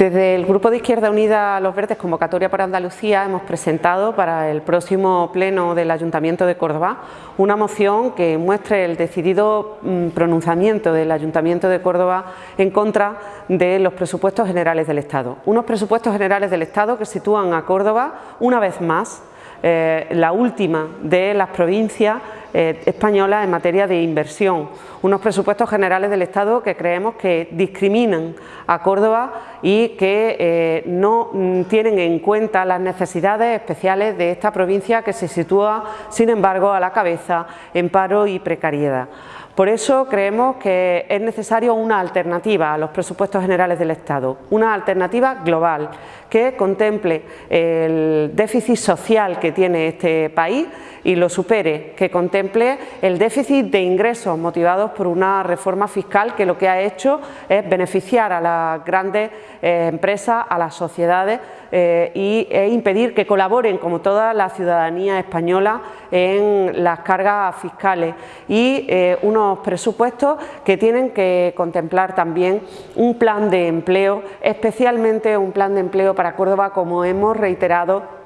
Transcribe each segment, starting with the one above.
Desde el Grupo de Izquierda Unida Los Verdes Convocatoria por Andalucía hemos presentado para el próximo pleno del Ayuntamiento de Córdoba una moción que muestre el decidido mm, pronunciamiento del Ayuntamiento de Córdoba en contra de los presupuestos generales del Estado. Unos presupuestos generales del Estado que sitúan a Córdoba una vez más eh, la última de las provincias eh, españolas en materia de inversión. Unos presupuestos generales del Estado que creemos que discriminan a Córdoba y que eh, no mm, tienen en cuenta las necesidades especiales de esta provincia que se sitúa, sin embargo, a la cabeza en paro y precariedad. Por eso creemos que es necesario una alternativa a los presupuestos generales del Estado, una alternativa global que contemple el déficit social que tiene este país y lo supere, que contemple el déficit de ingresos motivados por una reforma fiscal que lo que ha hecho es beneficiar a las grandes eh, empresas, a las sociedades eh, y, e impedir que colaboren como toda la ciudadanía española en las cargas fiscales y eh, unos presupuestos que tienen que contemplar también un plan de empleo, especialmente un plan de empleo para Córdoba como hemos reiterado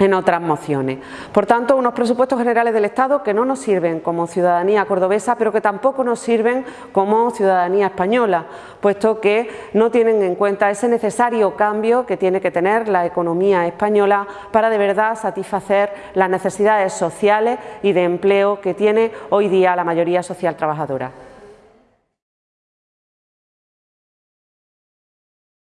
en otras mociones. Por tanto, unos presupuestos generales del Estado que no nos sirven como ciudadanía cordobesa, pero que tampoco nos sirven como ciudadanía española, puesto que no tienen en cuenta ese necesario cambio que tiene que tener la economía española para de verdad satisfacer las necesidades sociales y de empleo que tiene hoy día la mayoría social trabajadora.